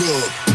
club.